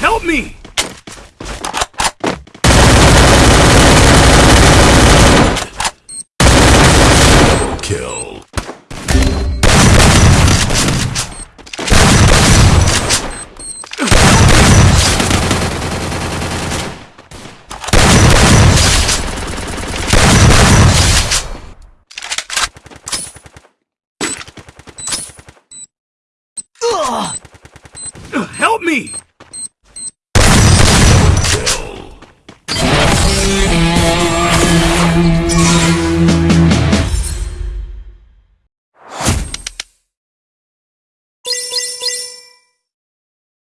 Help me! Kill. Help me! Thank.